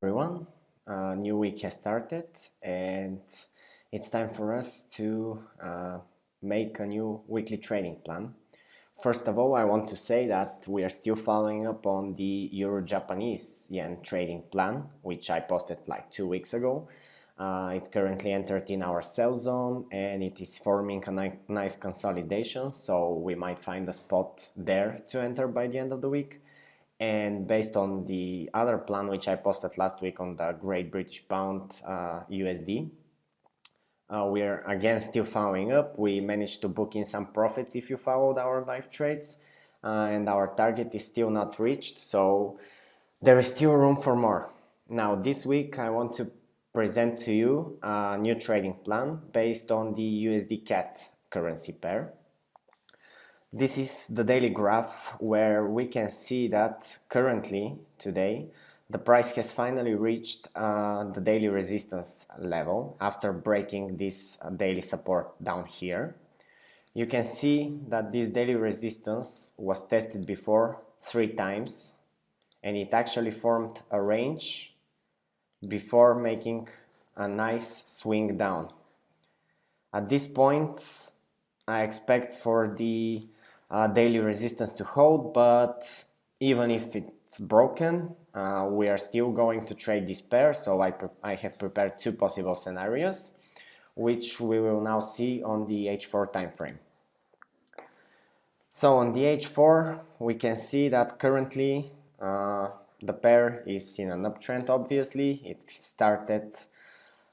everyone. A new week has started and it's time for us to uh, make a new weekly trading plan. First of all, I want to say that we are still following up on the Euro-Japanese yen trading plan, which I posted like two weeks ago. Uh, it currently entered in our sell zone and it is forming a ni nice consolidation, so we might find a spot there to enter by the end of the week and based on the other plan which I posted last week on the Great British Pound uh, USD uh, we're again still following up. We managed to book in some profits if you followed our live trades uh, and our target is still not reached. So there is still room for more. Now this week I want to present to you a new trading plan based on the USD CAD currency pair this is the daily graph where we can see that currently, today, the price has finally reached uh, the daily resistance level after breaking this uh, daily support down here. You can see that this daily resistance was tested before three times and it actually formed a range before making a nice swing down. At this point, I expect for the daily resistance to hold, but even if it's broken, uh, we are still going to trade this pair, so I, I have prepared two possible scenarios, which we will now see on the H4 time frame. So on the H4, we can see that currently uh, the pair is in an uptrend, obviously. It started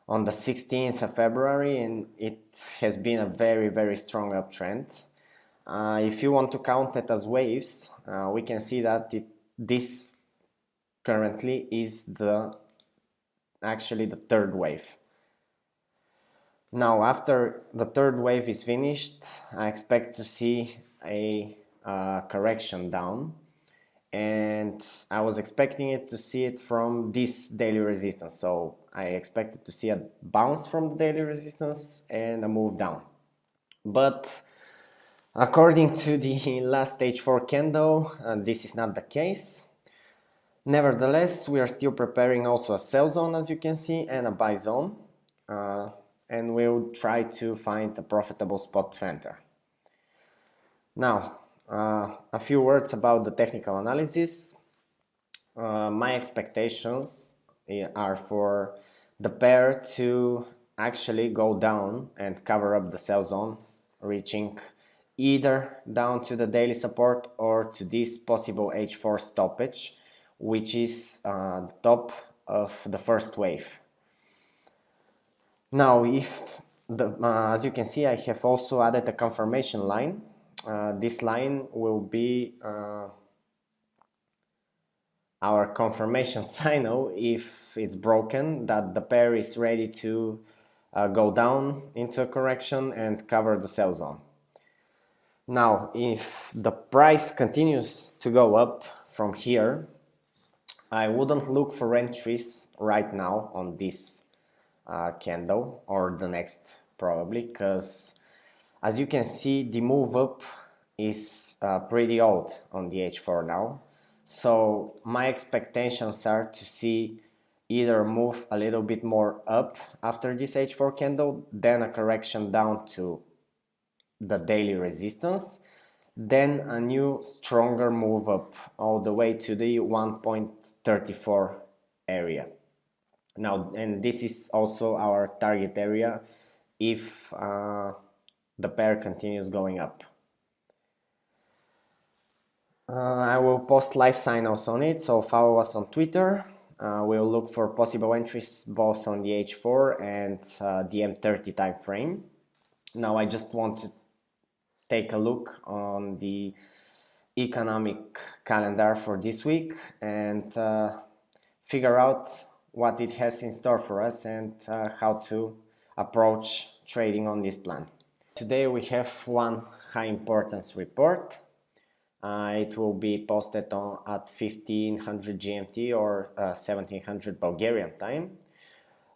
on the 16th of February and it has been a very, very strong uptrend. Uh, if you want to count it as waves, uh, we can see that it, this currently is the actually the third wave. Now after the third wave is finished, I expect to see a uh, correction down. And I was expecting it to see it from this daily resistance. So I expected to see a bounce from the daily resistance and a move down. But According to the last H4 candle, uh, this is not the case. Nevertheless, we are still preparing also a sell zone as you can see and a buy zone. Uh, and we'll try to find a profitable spot to enter. Now, uh, a few words about the technical analysis. Uh, my expectations eh, are for the pair to actually go down and cover up the sell zone, reaching either down to the daily support or to this possible H4 stoppage, which is uh, the top of the first wave. Now, if the, uh, as you can see, I have also added a confirmation line. Uh, this line will be uh, our confirmation signal if it's broken that the pair is ready to uh, go down into a correction and cover the sell zone. Now, if the price continues to go up from here, I wouldn't look for entries right now on this uh, candle or the next probably because as you can see the move up is uh, pretty old on the H4 now. So my expectations are to see either move a little bit more up after this H4 candle then a correction down to the daily resistance then a new stronger move up all the way to the 1.34 area. Now and this is also our target area if uh, the pair continues going up. Uh, I will post live signals on it so follow us on Twitter. Uh, we'll look for possible entries both on the H4 and uh, the M30 time frame now I just want to take a look on the economic calendar for this week and uh, figure out what it has in store for us and uh, how to approach trading on this plan. Today we have one high importance report. Uh, it will be posted on at 1500 GMT or 1700 uh, Bulgarian time.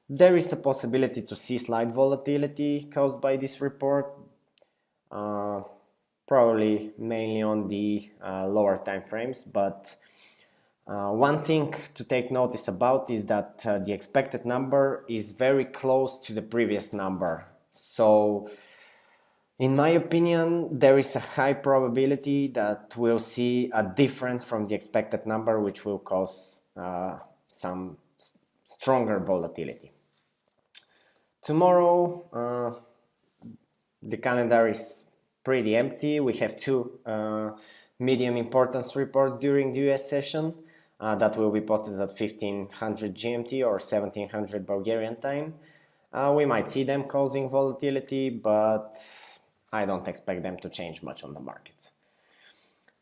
There is a possibility to see slight volatility caused by this report, uh, probably mainly on the uh, lower time frames but Uh, one thing to take notice about is that uh, the expected number is very close to the previous number. So in my opinion, there is a high probability that we'll see a different from the expected number, which will cause uh, some stronger volatility. Tomorrow, uh, the calendar is pretty empty. We have two uh, medium importance reports during the US session uh, that will be posted at 1500 GMT or 1700 Bulgarian time. Uh, we might see them causing volatility, but I don't expect them to change much on the markets.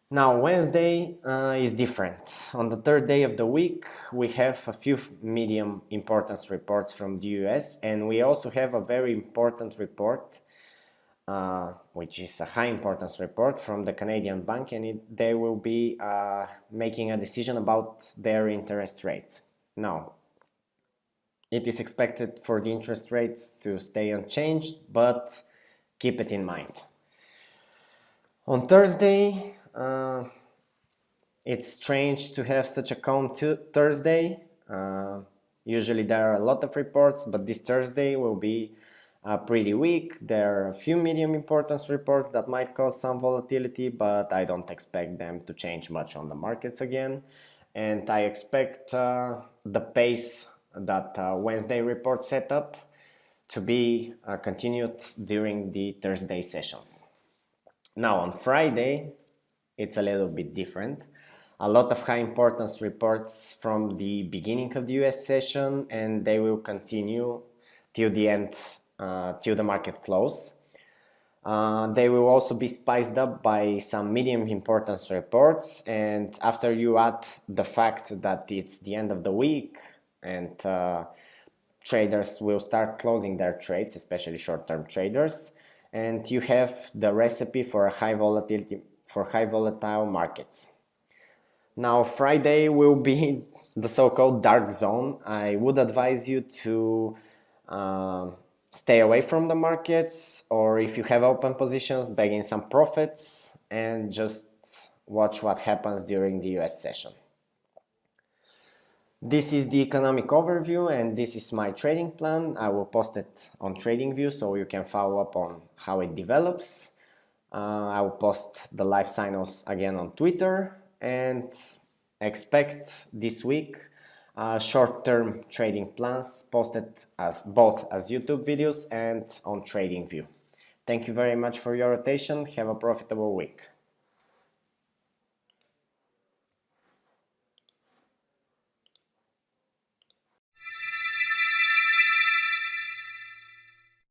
Now, Wednesday uh, is different. On the third day of the week, we have a few medium importance reports from the US, and we also have a very important report uh, which is a high importance report from the Canadian Bank and it, they will be uh, making a decision about their interest rates. Now, it is expected for the interest rates to stay unchanged, but keep it in mind. On Thursday, uh, it's strange to have such a calm Thursday. Uh, usually there are a lot of reports, but this Thursday will be uh, pretty weak. There are a few medium importance reports that might cause some volatility, but I don't expect them to change much on the markets again. And I expect uh, the pace that uh, Wednesday report set up to be uh, continued during the Thursday sessions. Now on Friday, it's a little bit different. A lot of high importance reports from the beginning of the US session and they will continue till the end till the market close. Uh, they will also be spiced up by some medium importance reports and after you add the fact that it's the end of the week and uh, traders will start closing their trades, especially short-term traders, and you have the recipe for a high volatility for high volatile markets. Now Friday will be the so-called dark zone. I would advise you to uh, stay away from the markets or if you have open positions, bag in some profits and just watch what happens during the US session. This is the economic overview and this is my trading plan. I will post it on TradingView so you can follow up on how it develops. Uh, I will post the live signals again on Twitter and expect this week uh, short-term trading plans posted as both as YouTube videos and on TradingView. Thank you very much for your attention. Have a profitable week.